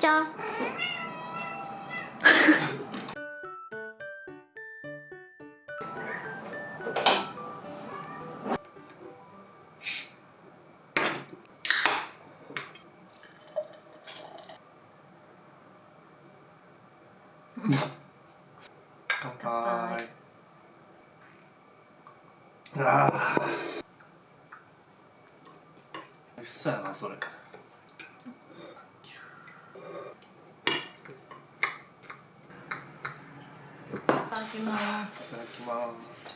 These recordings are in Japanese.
짜잔 乾杯。ああ美味しそうやなそれ。いただきます。いただきます。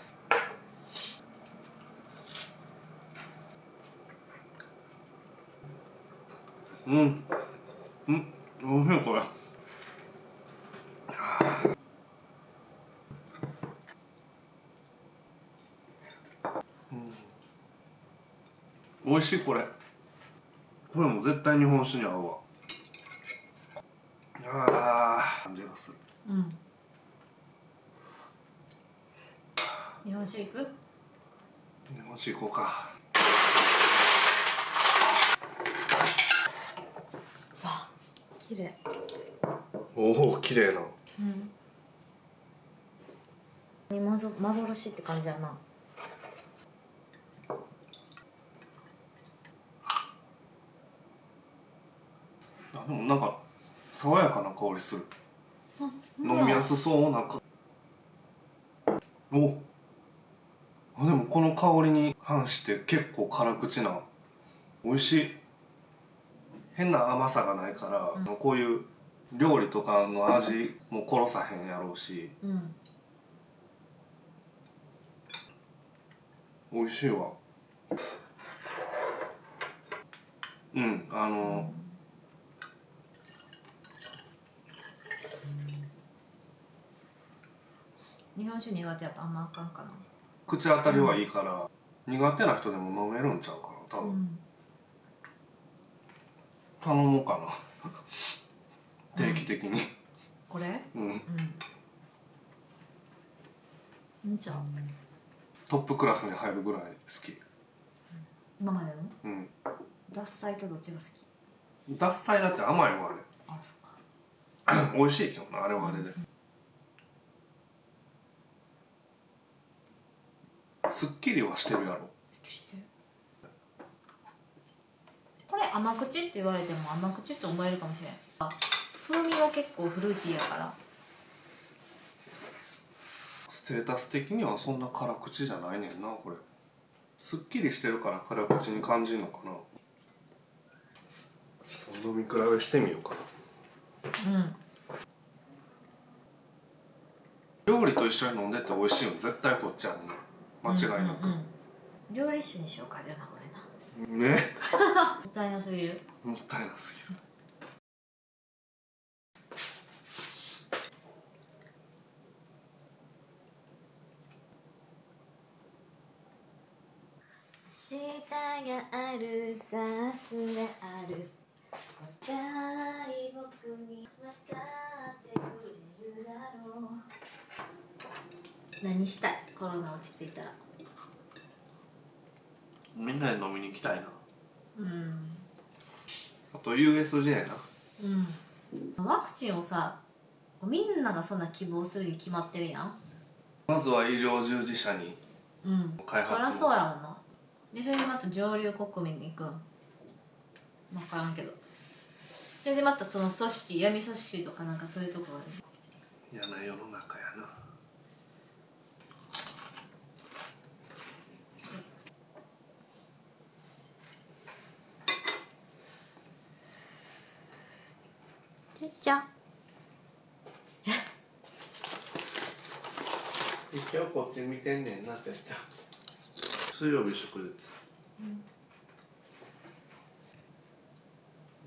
うん。うん。おいしいこれうん。美味しいこれ。これも絶対日本酒に合うわ。あー感じがする。うん。日本酒いく？日本酒行こうか。綺麗。おお綺麗な。うん。まぞ幻って感じやなあでもなんか爽やかな香りする。飲みやすそうなんか。お。あでもこの香りに反して結構辛口な美味しい。変な甘さがないから、こういう料理とかの味も殺さへんやろうし。うん。美味しいわ。うんあの、日本酒苦手やったらあんまあかんかな。口当たりはいいから、苦手な人でも飲めるんちゃうかな多分、うん。頼もうかな。定期的に。これ？うん。うん。ちゃう？トップクラスに入るぐらい好き。今までの？うん。獺祭とどっちが好き？獺祭だって甘いわあそっか。あ れ美味しいけどなあれはあれで、すっきりはしてるやろ。すっきりしてる。これ甘口って言われても甘口って思えるかもしれん。あ風味が結構フルーティーやから。ステータス的にはそんな辛口じゃないねんなこれ。すっきりしてるから辛口に感じるのかな。ちょっと飲み比べしてみようかな。うん。料理と一緒に飲んでて美味しいの絶対こっちやんね間違いなく、うんうんうん。料理酒にしようかじゃなこれな。ね。もったいなすぎる。もったいなすぎる。明日があるさすである。若い僕に分かってくれるだろう。何したい？コロナ落ち着いたら。みんなで飲みに行きたいな。うん。あと USJ な。うん。ワクチンをさみんながそんな希望するに決まってるやん。まずは医療従事者に。うん。開発もそりゃそうやもんな。でそれでまた上流国民に行くん。分からんけど。それでまたその組織闇組織とかなんかそういうところに嫌な世の中やなてっちゃん一応こっち見てんねんなって水曜日祝日、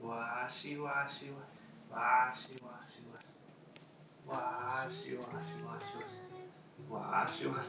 わーしわしわわーしわしわわーしわしわし。わわーしわし。